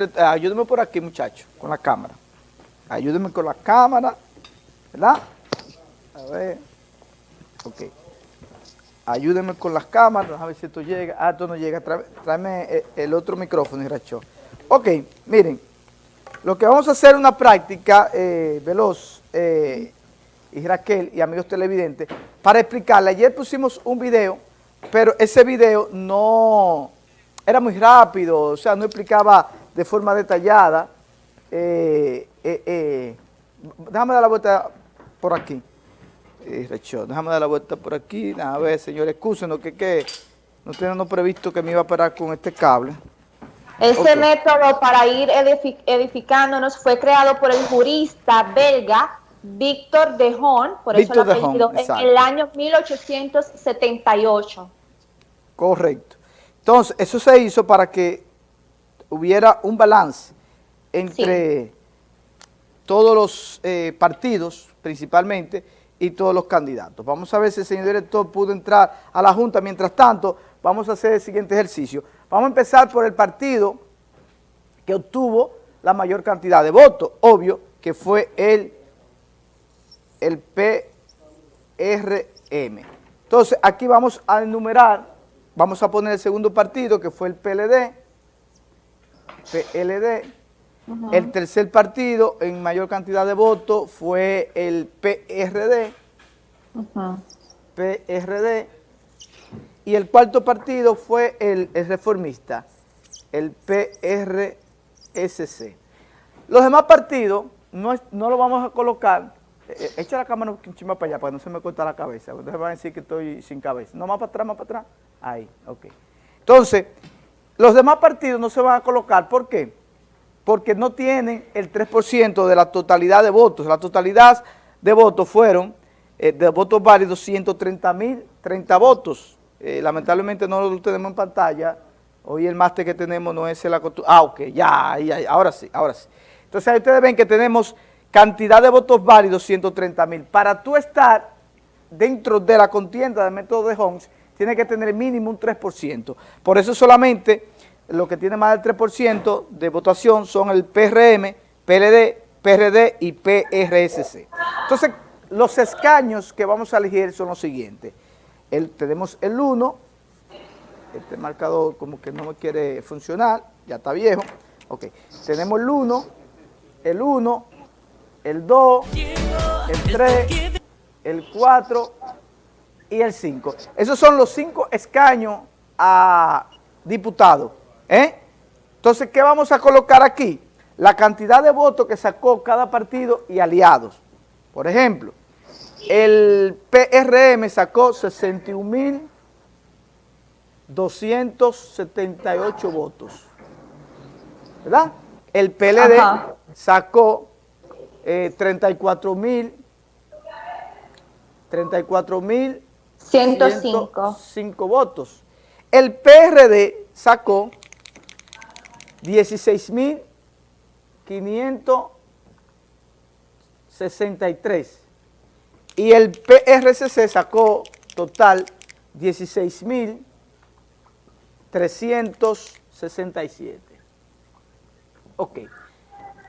Eh, ayúdeme por aquí, muchachos, con la cámara. Ayúdeme con la cámara, ¿verdad? A ver. Ok. Ayúdeme con las cámaras, a ver si esto llega. Ah, esto no llega. Tráeme eh, el otro micrófono, Iracho. Ok, miren. Lo que vamos a hacer es una práctica eh, veloz, y Raquel y amigos televidentes, para explicarle. Ayer pusimos un video, pero ese video no era muy rápido, o sea, no explicaba de forma detallada. Eh, eh, eh, déjame dar la vuelta por aquí. déjame dar la vuelta por aquí. A ver, señores, excúsenos que, que no tenemos previsto que me iba a parar con este cable. Ese método para ir edificándonos fue creado por el jurista belga Víctor de Hon, por eso lo apellido, en el año 1878. Correcto. Entonces, eso se hizo para que hubiera un balance entre todos los eh, partidos, principalmente, y todos los candidatos. Vamos a ver si el señor director pudo entrar a la Junta. Mientras tanto, vamos a hacer el siguiente ejercicio. Vamos a empezar por el partido que obtuvo la mayor cantidad de votos, obvio, que fue el, el PRM. Entonces, aquí vamos a enumerar, vamos a poner el segundo partido, que fue el PLD, PLD. El tercer partido en mayor cantidad de votos fue el PRD. PRD. Y el cuarto partido fue el, reformista, el PRSC. Los demás partidos no, no lo vamos a colocar eh, eh, echa la cámara un chima para allá para que no se me corta la cabeza. Ustedes van a decir que estoy sin cabeza. No, más para atrás, más para atrás. Ahí, ok. Entonces, los demás partidos no se van a colocar, ¿por qué? Porque no tienen el 3% de la totalidad de votos. La totalidad de votos fueron, eh, de votos válidos, 130 mil 30 votos. Eh, lamentablemente no lo tenemos en pantalla. Hoy el máster que tenemos no es el Ah, ok, ya, ya, ahora sí, ahora sí. Entonces ahí ustedes ven que tenemos cantidad de votos válidos, 130 mil. Para tú estar dentro de la contienda del método de Holmes, tiene que tener mínimo un 3%. Por eso solamente lo que tiene más del 3% de votación son el PRM, PLD, PRD y PRSC. Entonces, los escaños que vamos a elegir son los siguientes. tenemos el 1, este marcador como que no me quiere funcionar, ya está viejo. Ok, tenemos el 1, el 1, el 2, el 3, el 4 y el 5. Esos son los cinco escaños a diputado. ¿eh? Entonces, ¿qué vamos a colocar aquí? La cantidad de votos que sacó cada partido y aliados. Por ejemplo, el PRM sacó 61.278 votos. ¿Verdad? El PLD sacó eh, 34.000 34.000 105. votos. El PRD sacó 16.563 y el PRCC sacó total 16.367. Ok.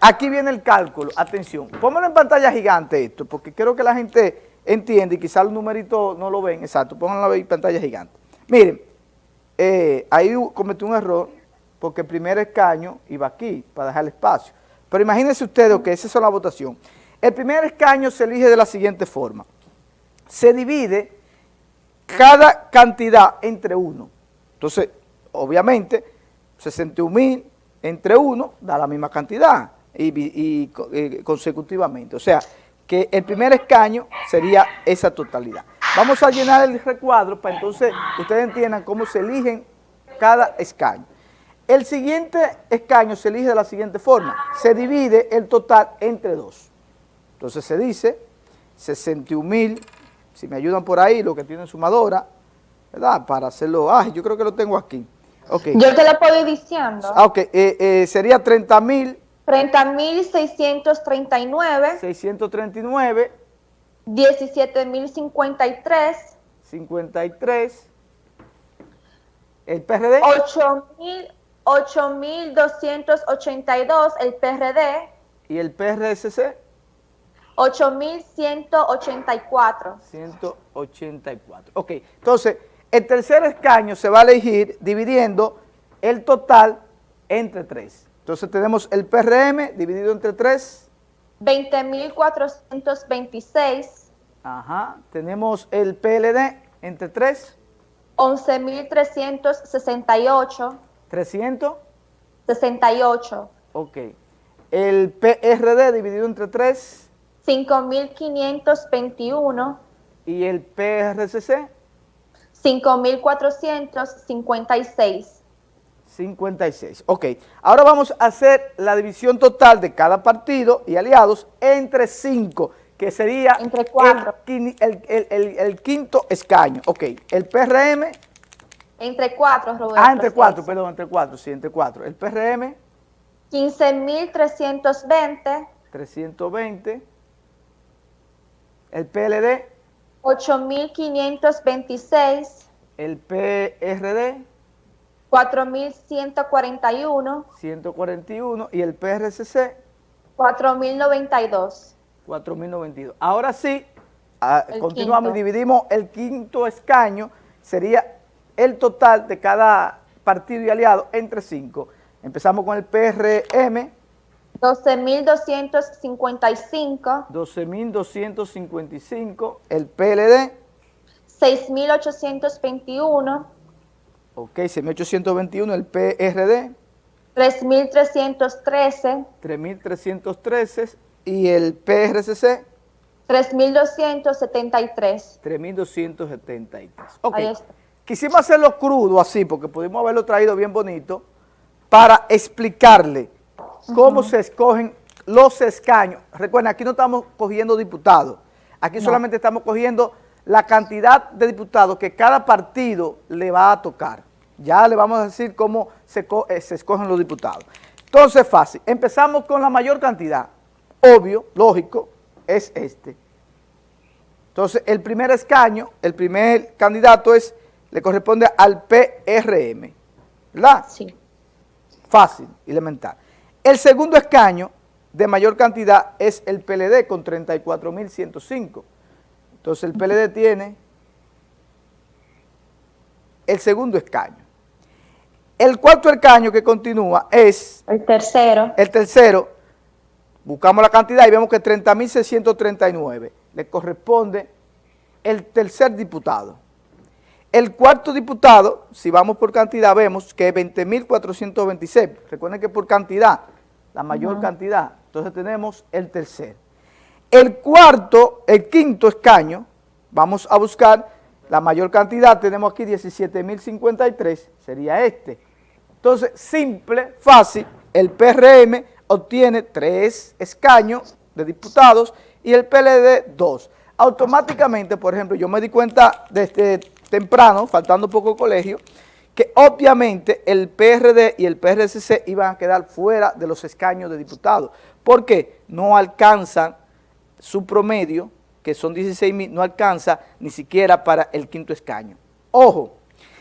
Aquí viene el cálculo. Atención. Pónganlo en pantalla gigante esto, porque quiero que la gente entiende y quizás los numeritos no lo ven, exacto, pónganlo en pantalla gigante. Miren, eh, ahí cometí un error porque el primer escaño iba aquí para dejar el espacio. Pero imagínense ustedes que esa es la votación. El primer escaño se elige de la siguiente forma. Se divide cada cantidad entre uno. Entonces, obviamente, 61 mil entre uno da la misma cantidad y, eh, consecutivamente. O sea, que el primer escaño sería esa totalidad. Vamos a llenar el recuadro para entonces ustedes entiendan cómo se eligen cada escaño. El siguiente escaño se elige de la siguiente forma. Se divide el total entre dos. Entonces se dice 61 mil, si me ayudan por ahí, lo que tienen sumadora, ¿verdad? Para hacerlo, ah, yo creo que lo tengo aquí. Okay. Yo te lo puedo ir diciendo. Ah, ok, eh, eh, sería 30 mil 30.639. 639. 17.053. 53. El PRD. 8.800. 8.282 el PRD. ¿Y el PRSC? 8.184. 184. Ok, entonces, el tercer escaño se va a elegir dividiendo el total entre tres. Entonces tenemos el PRM dividido entre tres. 20.426. Ajá, tenemos el PLD entre tres. 11.368. 300. 68. Ok. El PRD dividido entre 3. 5.521. ¿Y el PRCC? 5.456. 56. Ok. Ahora vamos a hacer la división total de cada partido y aliados entre 5, que sería entre cuatro. El, el, el, el, quinto escaño. Ok. El PRM entre cuatro, Roberto. Ah, entre cuatro, perdón, entre cuatro, sí, entre cuatro. El PRM. 15.320. 320. El PLD. 8.526. El PRD. 4.141. 141. Y el PRCC. 4.092. 4.092. Ahora sí, ah, continuamos y dividimos el quinto escaño, sería el total de cada partido y aliado entre cinco. Empezamos con el PRM. 12.255. 12.255. El PLD. 6.821. Ok, 6.821. El PRD. 3.313. 3.313. Y el PRCC. 3.273. 3.273. Ok. Ahí está. Quisimos hacerlo crudo así, porque pudimos haberlo traído bien bonito, para explicarle cómo se escogen los escaños. Recuerden, aquí no estamos cogiendo diputados, aquí solamente estamos cogiendo la cantidad de diputados que cada partido le va a tocar. Ya le vamos a decir cómo se, eh, se escogen los diputados. Entonces, fácil. Empezamos con la mayor cantidad. Obvio, lógico, es este. Entonces, el primer escaño, el primer candidato es le corresponde al PRM, ¿verdad? Sí. Fácil, elemental. El segundo escaño de mayor cantidad es el PLD con 34.105. Entonces el PLD tiene el segundo escaño. El cuarto escaño que continúa es... El tercero. El tercero. Buscamos la cantidad y vemos que 30.639. Le corresponde el tercer diputado. El cuarto diputado, si vamos por cantidad, vemos que es 20.426. Recuerden que por cantidad, la mayor cantidad. Entonces tenemos el tercer. El cuarto, el quinto escaño, vamos a buscar la mayor cantidad, tenemos aquí 17.053, sería este. Entonces, simple, fácil, el PRM obtiene tres escaños de diputados y el PLD dos. Automáticamente, por ejemplo, yo me di cuenta desde temprano, faltando poco colegio, que obviamente el PRD y el PRCC iban a quedar fuera de los escaños de diputados, porque no alcanzan su promedio, que son 16 mil, no alcanza ni siquiera para el quinto escaño. Ojo.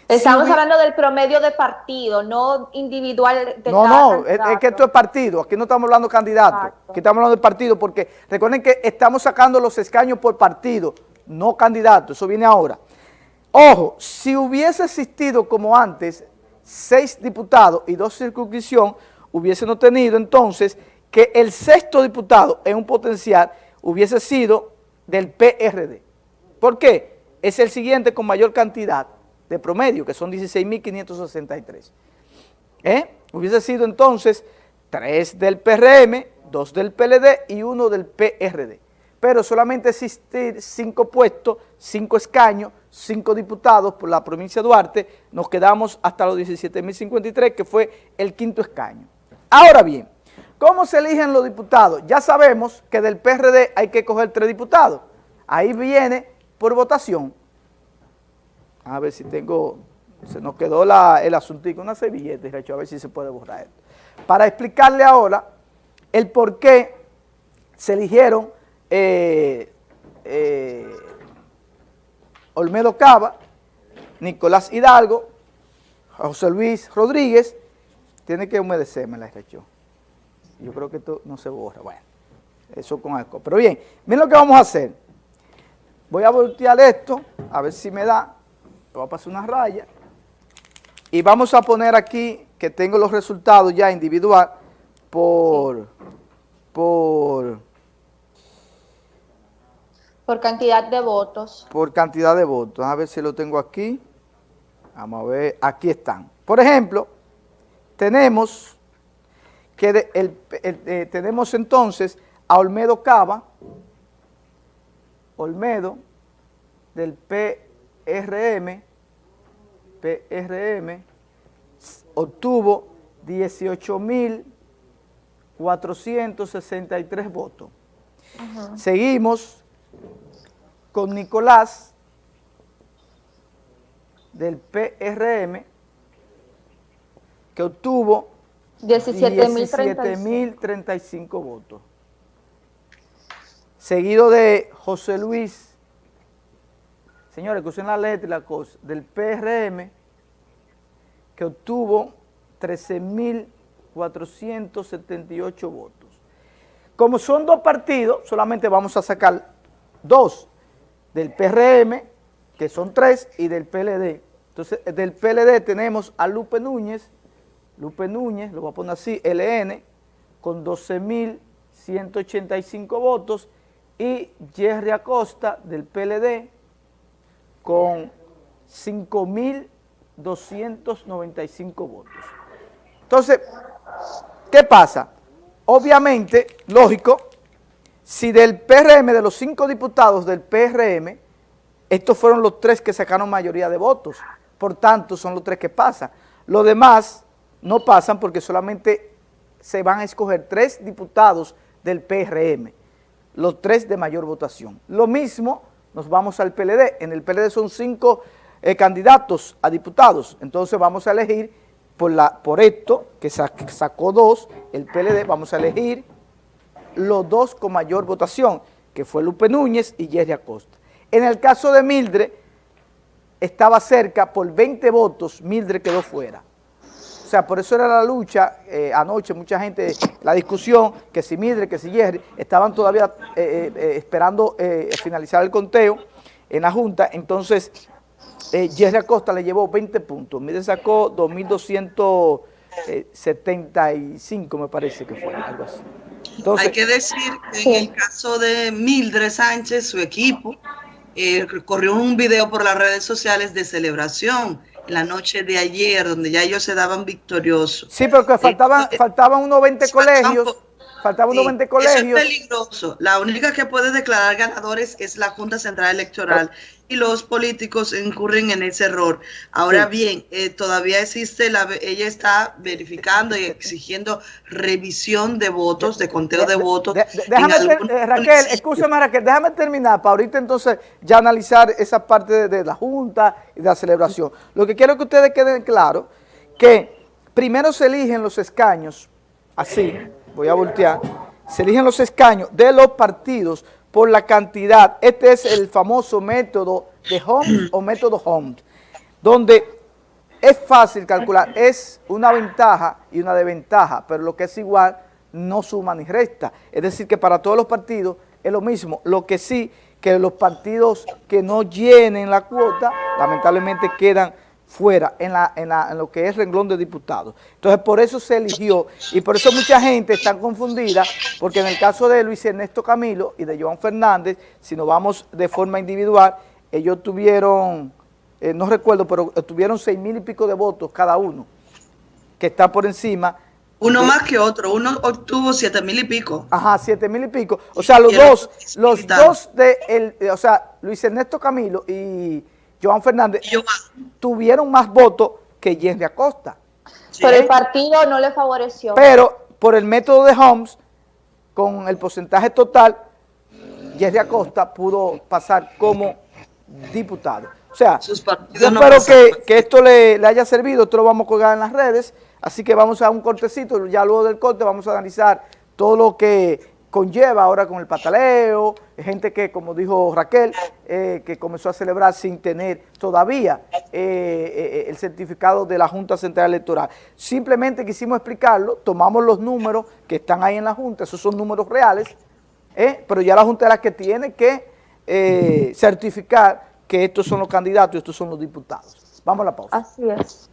Estamos hablando del promedio de partido, no individual de No, no, es, que esto es partido, aquí no estamos hablando de candidatos, aquí estamos hablando de partido, porque recuerden que estamos sacando los escaños por partido, no candidatos, eso viene ahora. Ojo, si hubiese existido como antes seis diputados y dos circunscripción, hubiesen tenido entonces que el sexto diputado en un potencial hubiese sido del PRD. ¿Por qué? Es el siguiente con mayor cantidad de promedio, que son 16.563. ¿Eh? Hubiese sido entonces tres del PRM, dos del PLD y uno del PRD. Pero solamente existir cinco puestos, cinco escaños, cinco diputados por la provincia de Duarte, nos quedamos hasta los 17.053, que fue el quinto escaño. Ahora bien, ¿cómo se eligen los diputados? Ya sabemos que del PRD hay que coger tres diputados. Ahí viene por votación. A ver si tengo, se nos quedó la, el asuntico, una servilleta, a ver si se puede borrar esto. Para explicarle ahora el por qué se eligieron eh, eh, Olmedo Cava, Nicolás Hidalgo, José Luis Rodríguez, tiene que humedecerme la región. Yo creo que esto no se borra. Bueno, eso con alcohol. Pero bien, miren lo que vamos a hacer. Voy a voltear esto, a ver si me da. Voy a pasar una raya. Y vamos a poner aquí que tengo los resultados ya individual por... por por cantidad de votos. Por cantidad de votos. A ver si lo tengo aquí. Vamos a ver. Aquí están. Por ejemplo, tenemos que el, eh, tenemos entonces a Olmedo Cava, Olmedo del PRM, PRM, obtuvo 18.463 votos. Seguimos con Nicolás del PRM, que obtuvo 17.035 votos. Seguido de José Luis, señores, que usen la letra y la cosa, del PRM, que obtuvo 13.478 votos. Como son dos partidos, solamente vamos a sacar dos del PRM, que son tres, y del PLD. Entonces, del PLD tenemos a Lupe Núñez, Lupe Núñez, lo voy a poner así, LN, con 12.185 votos, y Jerry Acosta, del PLD, con 5.295 votos. Entonces, ¿qué pasa? Obviamente, lógico, si del PRM, de los cinco diputados del PRM, estos fueron los tres que sacaron mayoría de votos, por tanto son los tres que pasan. Los demás no pasan porque solamente se van a escoger tres diputados del PRM, los tres de mayor votación. Lo mismo nos vamos al PLD, en el PLD son cinco eh, candidatos a diputados, entonces vamos a elegir por, esto, que sacó dos, el PLD, vamos a elegir los dos con mayor votación, que fue Lupe Núñez y Jerry Acosta. En el caso de Mildred, estaba cerca, por 20 votos, Mildred quedó fuera. O sea, por eso era la lucha, eh, anoche mucha gente, la discusión, que si Mildred, que si Jerry, estaban todavía eh, eh, esperando finalizar el conteo en la Junta, entonces Jerry Acosta le llevó 20 puntos, Mildred sacó 2.275 me parece que fue, algo así. Hay que decir que en el caso de Mildred Sánchez, su equipo, eh, corrió un video por las redes sociales de celebración la noche de ayer, donde ya ellos se daban victoriosos. Sí, porque faltaban, eh, faltaban unos 20 colegios. Faltaban unos 20 colegios. es peligroso. La única que puede declarar ganadores es la Junta Central Electoral y los políticos incurren en ese error. Ahora bien, eh, todavía existe, la, ella está verificando y exigiendo revisión de votos, de conteo de, votos. déjame, eh, Raquel, escúchame Raquel, déjame terminar para ahorita entonces ya analizar esa parte de, la Junta y de la celebración. Lo que quiero que ustedes queden claro, que primero se eligen los escaños, así, voy a voltear, se eligen los escaños de los partidos por la cantidad. Este es el famoso método de Holmes o método Holmes, donde es fácil calcular, es una ventaja y una desventaja, pero lo que es igual no suma ni resta. Es decir, que para todos los partidos es lo mismo. Lo que sí, que los partidos que no llenen la cuota, lamentablemente quedan fuera en, la, en, la, en, lo que es renglón de diputados. Entonces, por eso se eligió y por eso mucha gente está confundida, porque en el caso de Luis Ernesto Camilo y de Joan Fernández, si nos vamos de forma individual, ellos tuvieron, eh, no recuerdo, pero tuvieron seis mil y pico de votos cada uno, que está por encima. Uno más que otro, uno obtuvo siete mil y pico. Ajá, siete mil y pico. O sea, los dos, los dos de, el, o sea, Luis Ernesto Camilo y Joan Fernández, tuvieron más votos que Jenny Acosta. Pero el partido no le favoreció. Pero por el método de Holmes, con el porcentaje total, Jenny Acosta pudo pasar como diputado. O sea, yo espero que, esto le, haya servido, esto lo vamos a colgar en las redes, así que vamos a un cortecito, ya luego del corte vamos a analizar todo lo que conlleva ahora con el pataleo, gente que, como dijo Raquel, eh, que comenzó a celebrar sin tener todavía eh, el certificado de la Junta Central Electoral. Simplemente quisimos explicarlo, tomamos los números que están ahí en la Junta, esos son números reales, pero ya la Junta es la que tiene que certificar que estos son los candidatos y estos son los diputados. Vamos a la pausa. Así es.